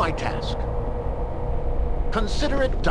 My task? Consider it done.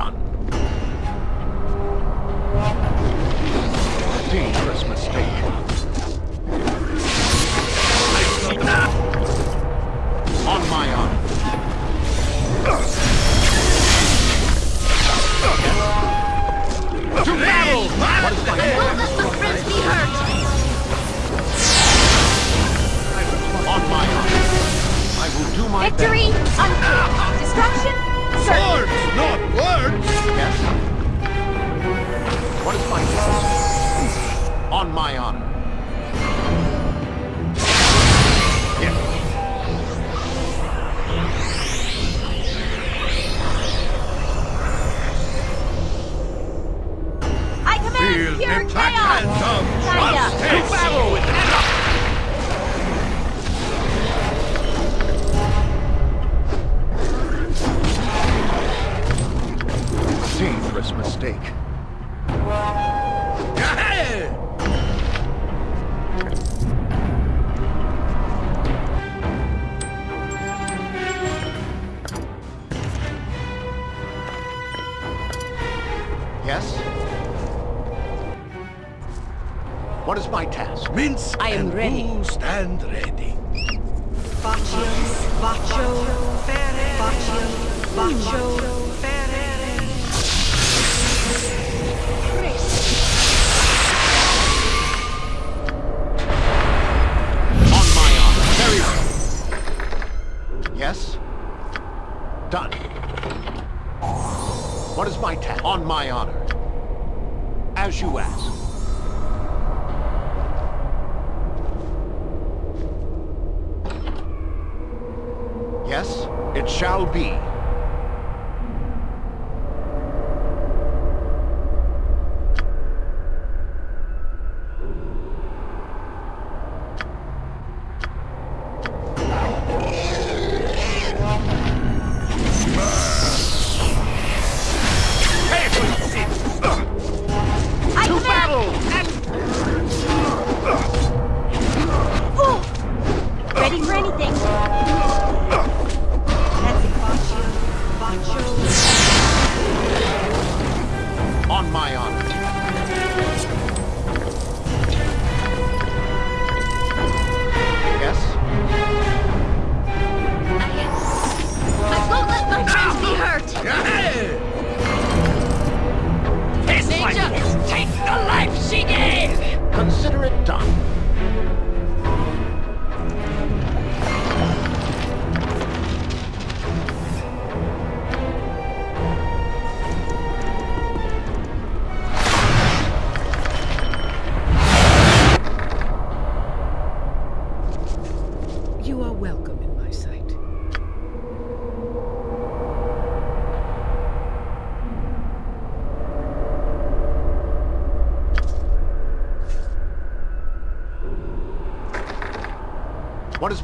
My task? Minsc I am and ready. who stand ready. Baccio, Baccio, Baccio, Baccio,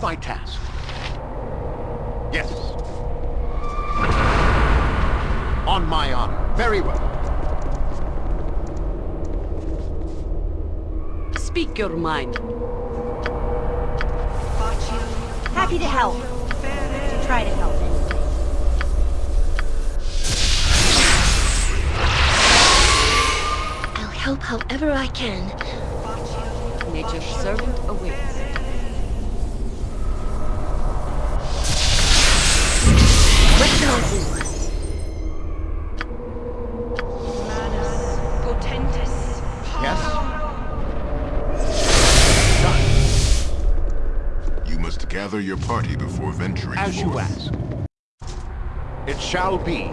my task? Yes. On my honor. Very well. Speak your mind. Happy to help. To try to help. I'll help however I can. Yes? Done. You must gather your party before venturing As you forth. ask. It shall be.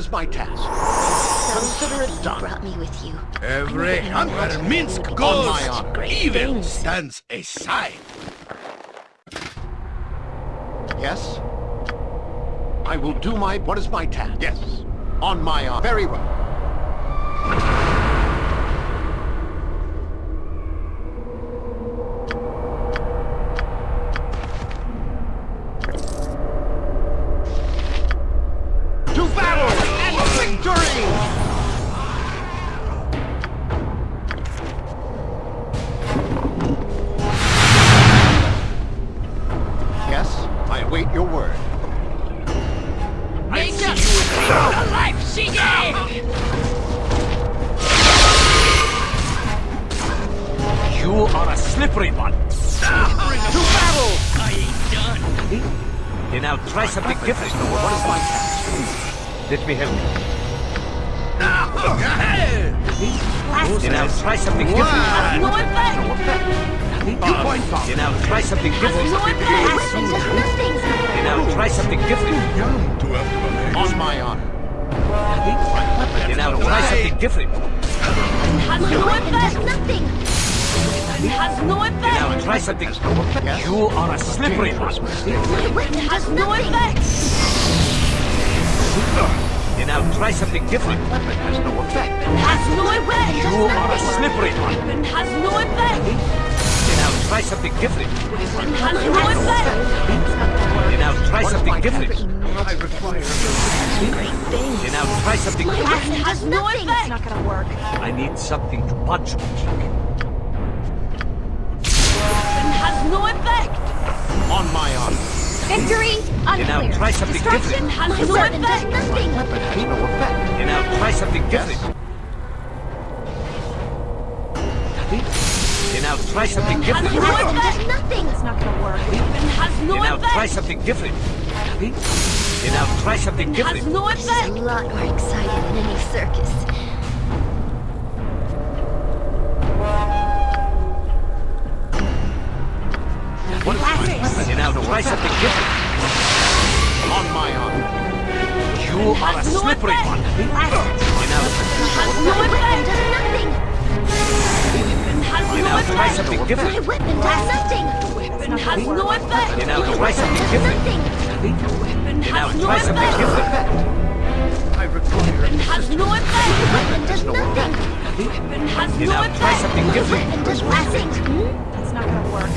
Is my task? Consider it done. brought me with you. Every hunter Minsc On goes, my honor. Great evil things. stands aside. Yes? I will do my... What is my task? Yes. On my arm. Very well. You are a slippery one. Weapon Has no effect! Then I'll try something different. Weapon has no effect. Has no effect! You are a slippery one. Has no effect! Then I'll try something different. Has no effect! Then I'll try something different. I require Great things. Then I'll try something different. weapon Has no effect! not gonna work. I need something to punch no effect! on my honor. Victory Then I'll unclear. try something Destruction different. has My no weapon does effect! nothing. Weapon has no effect. Then I'll try something different. Then I'll try something Has different. no My weapon effect! does nothing. It's not gonna work. Has no Then I'll try effect! something different. Then I'll try something Has different. no This is a effect! lot more exciting than any circus. Then I'll try something different. On my honor. You are a Has no slippery effect. one. Then I'll, Has no My weapon effect! does nothing. Has then no I'll try effect! something My different. weapon does nothing. Weapon has no effect! Then I'll try weapon something does different. nothing. Weapon Then I'll has no try something effect! different. I require Has no My effect! weapon does nothing. Weapon has no try effect! something My different. weapon does nothing. That's not gonna work.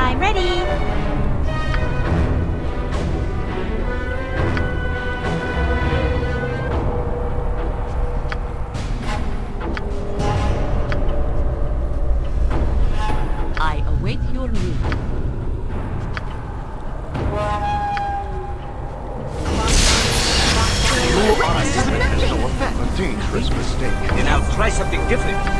I'm ready. I await your move. My weapon does nothing. no. A dangerous mistake. Then I'll try something different.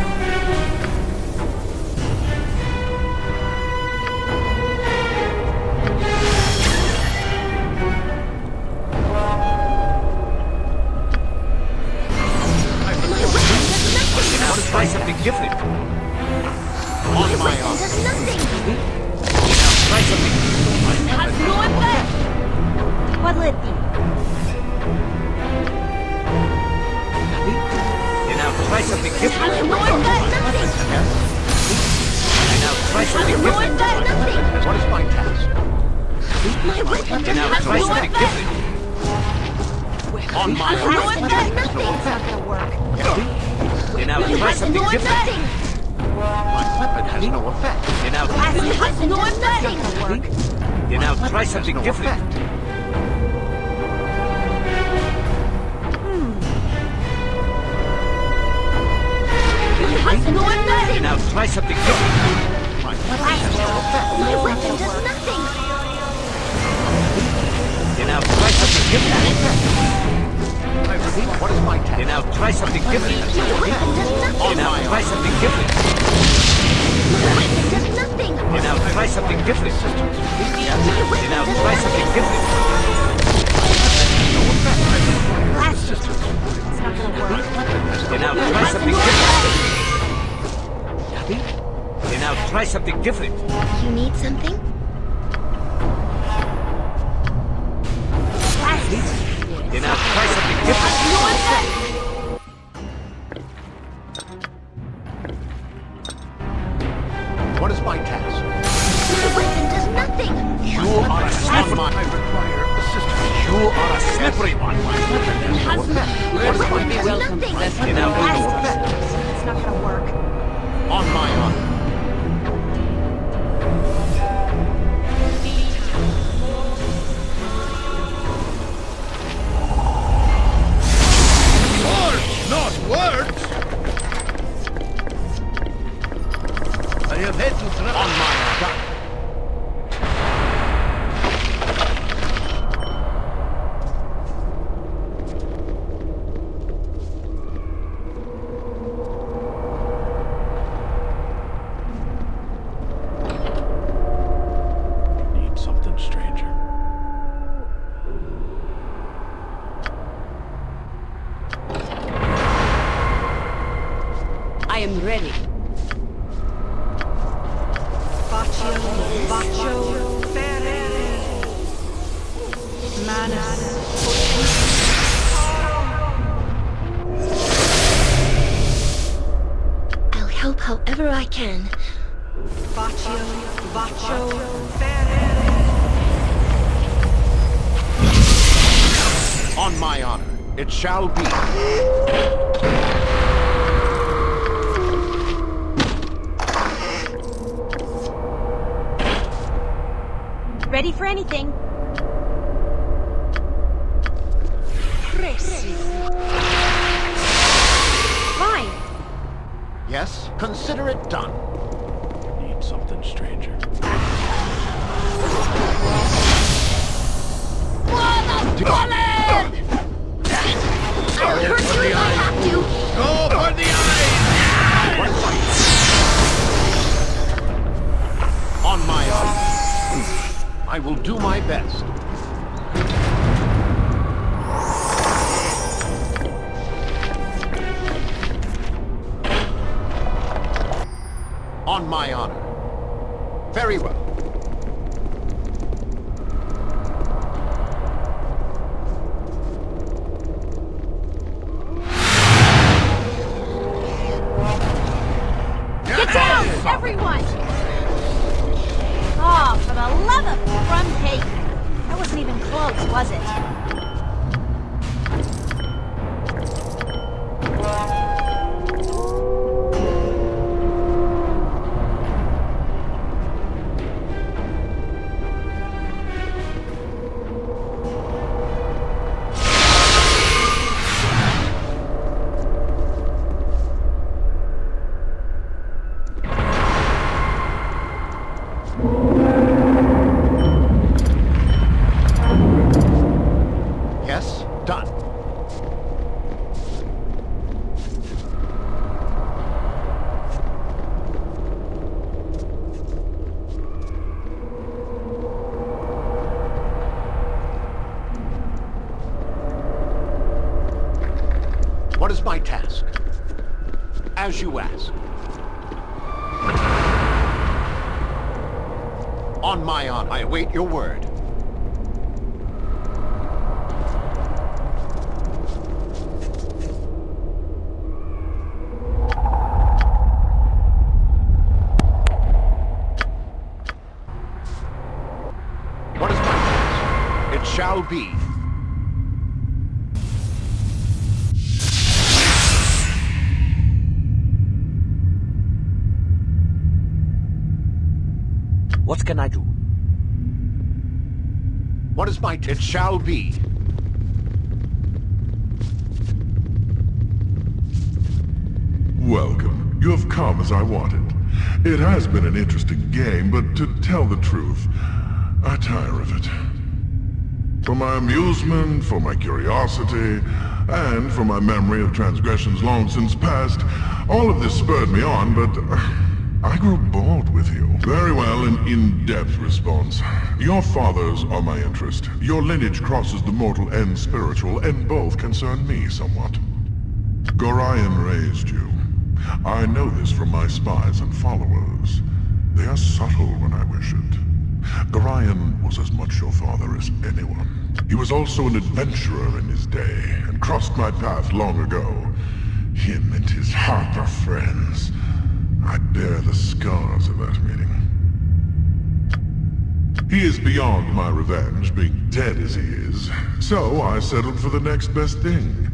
Try something different. My weapon. My weapon does nothing. Then I'll try something different. I repeat, what is my task? Then I'll try something different. My weapon does nothing. Then I'll try something different. My weapon does nothing. Try something different. Then does try something different. It's not try something different. Then I'll try something different. You need something? Then I'll try something different. However I can. Baccio, Baccio, Fere. On my honor, it shall be. Ready for anything. Presi. Fine. Yes? Consider it done. Need something stranger. I'll hurt you if I have to. Go for the eyes! On my. I will do my best. On my honor. Very well. Await your word. What is my task? It shall be. What can I do? What is my t- It shall be. Welcome. You have come as I wanted. It has been an interesting game, but to tell the truth, I tire of it. For my amusement, for my curiosity, and for my memory of transgressions long since past, all of this spurred me on, but uh, I grew bored with you. Very well, an in-depth response. Your fathers are my interest. Your lineage crosses the mortal and spiritual, and both concern me somewhat. Gorion raised you. I know this from my spies and followers. They are subtle when I wish it. Gorion was as much your father as anyone. He was also an adventurer in his day, and crossed my path long ago. Him and his harp of friends. I bear the scars of that meeting. He is beyond my revenge, being dead as he is. So I settled for the next best thing.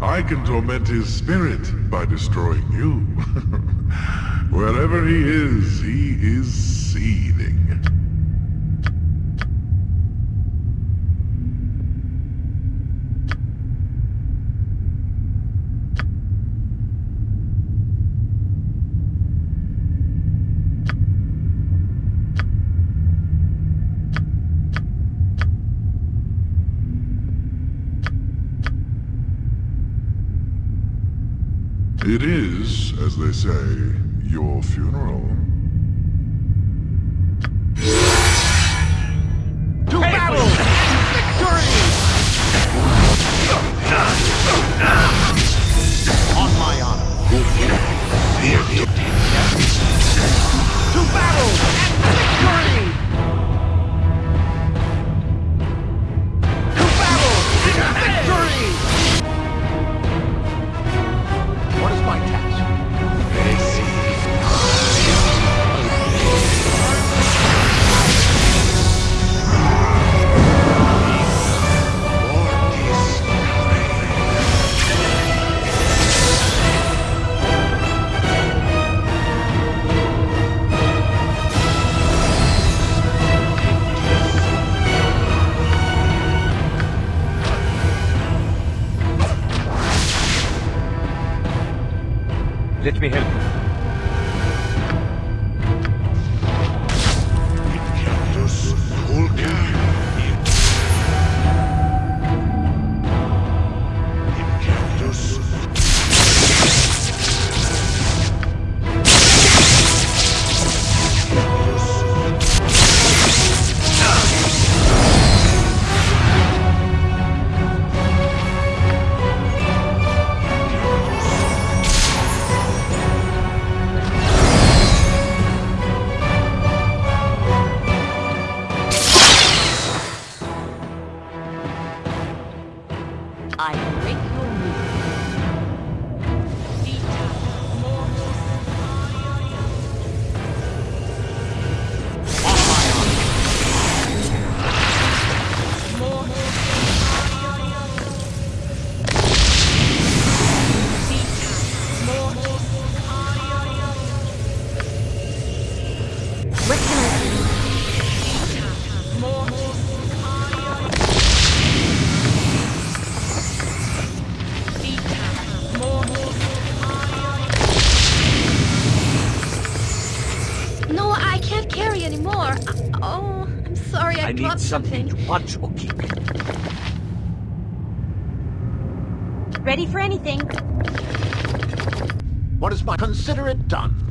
I can torment his spirit by destroying you. Wherever he is, he is seething. It is, as they say, your funeral. Carry anymore. I- uh, Oh, I'm sorry, I, I need dropped something to punch or kick. Ready for anything. What is my... Consider it done.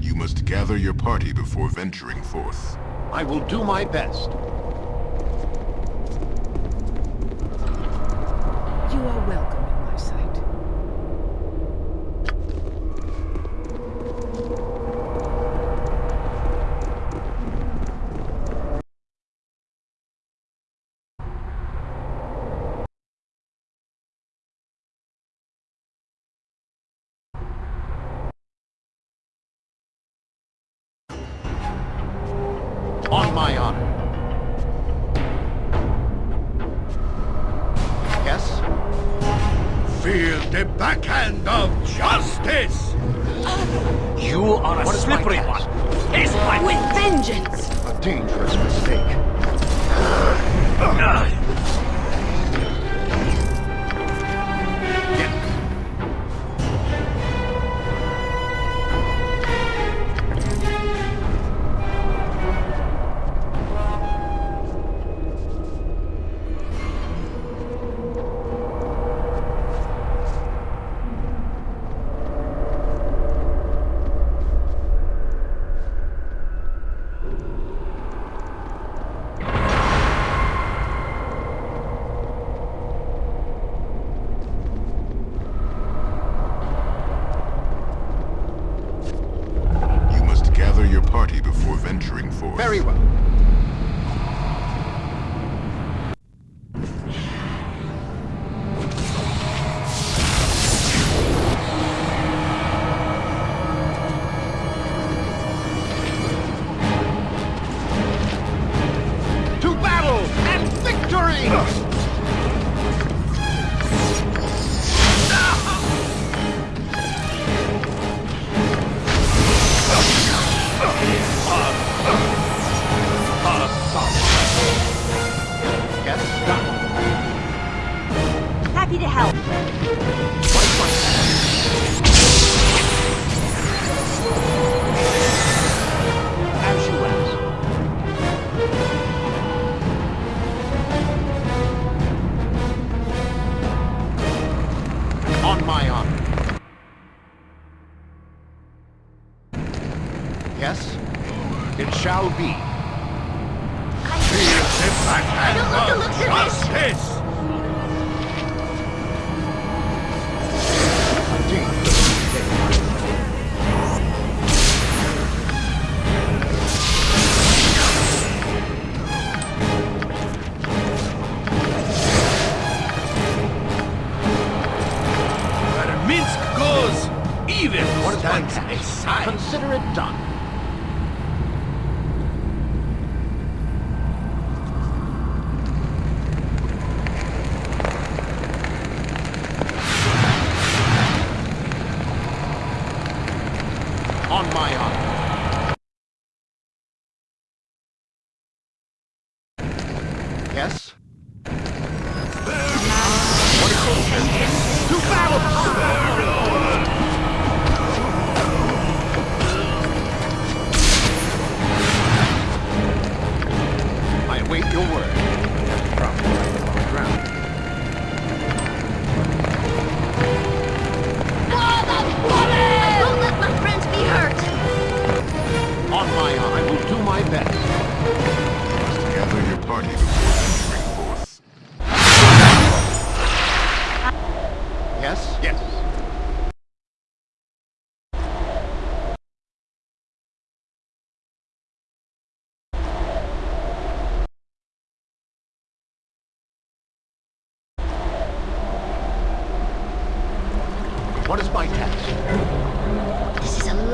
You must gather your party before venturing forth. I will do my best. You are welcome in my sight. On my honor. Yes? Feel the backhand of justice! You are a What is my slippery one. Taste my With vengeance! A dangerous mistake. Yes. On my honor.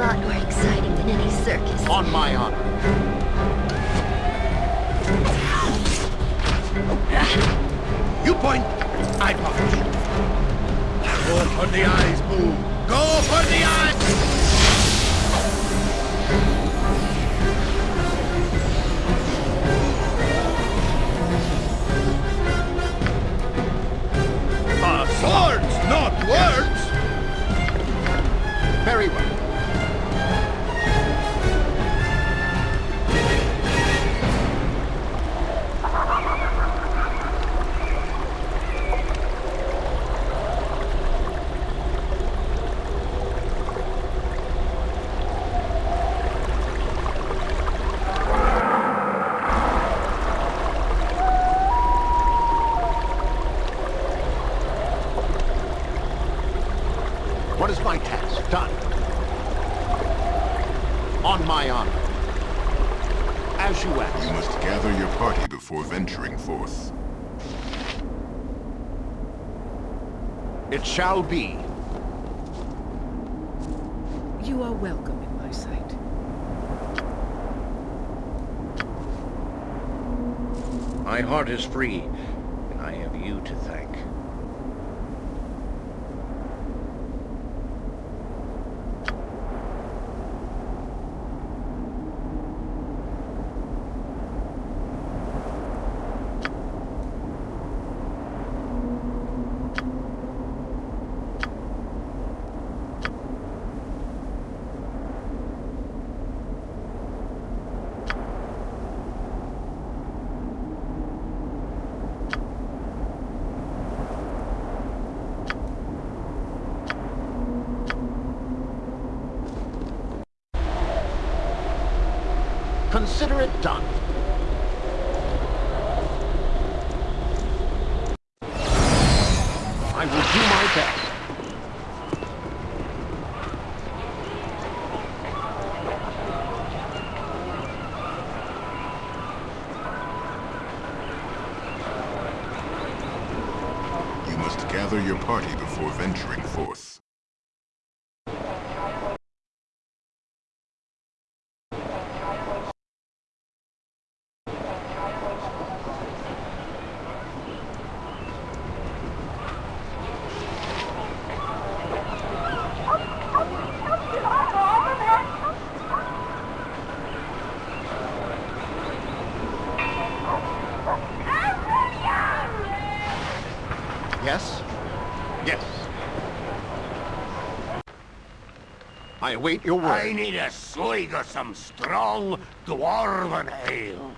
Lot more exciting than any circus. On my honor. You point, I punch. Go for the eyes, Boo. Go for the eyes! Ah, swords, not words! Very well. What is my task? Done. On my honor. As you ask. You must gather your party before venturing forth. It shall be. You are welcome in my sight. My heart is free, and I have you to thank. Consider it done. I will do my best. You must gather your party before venturing forth. Yes? Yes. I await your word. I need a swig of some strong dwarven ale.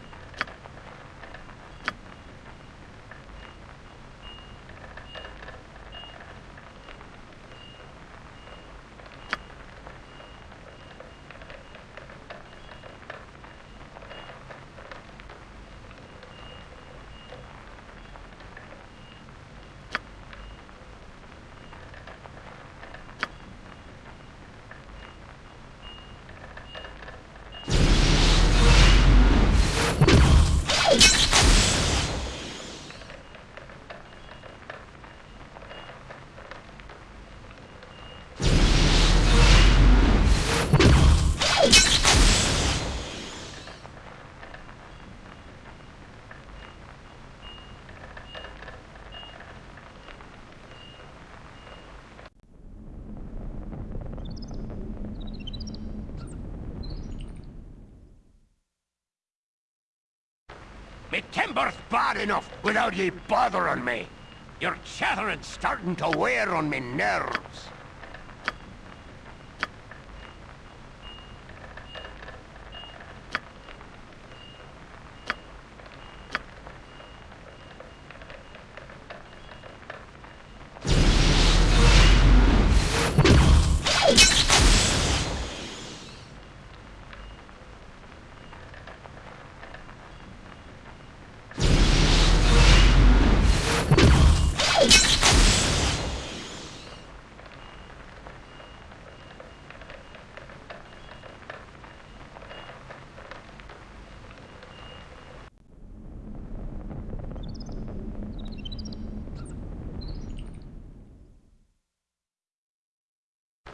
Me timber's bad enough without ye bothering me. Your chattering's starting to wear on me nerves.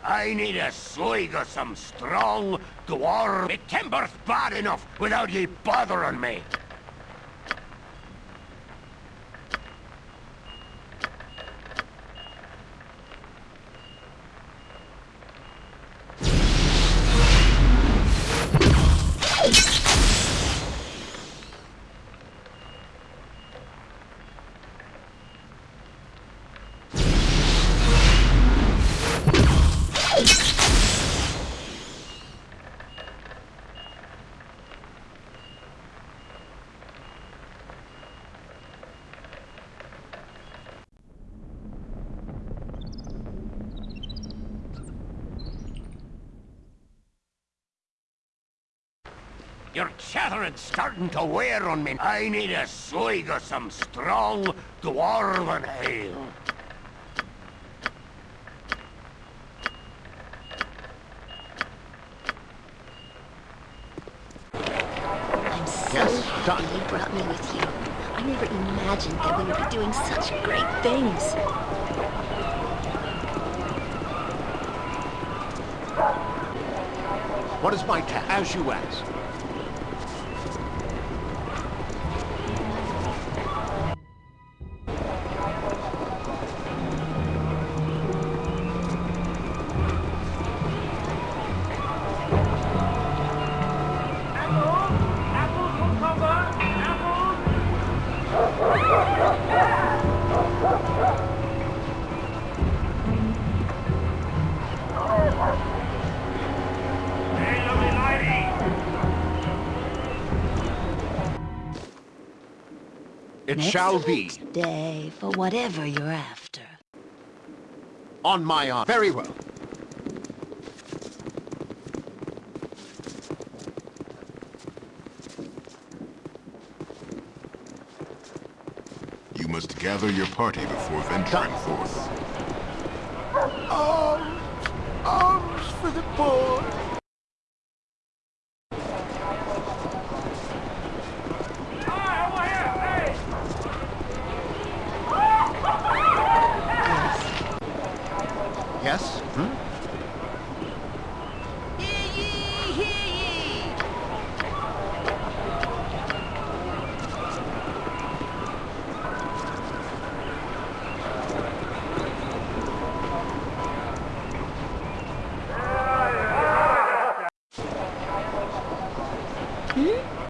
I need a swig of some strong dwarf. Me timber's bad enough without ye bothering me. Your chattering's starting to wear on me. I need a swig of some strong dwarven ale. I'm so Yes, happy you brought me with you. I never imagined that we would be doing such great things. What is my task? As you ask. It shall be. Day for whatever you're after. On my honor. Very well. You must gather your party before venturing forth. Arms! Arms for the poor!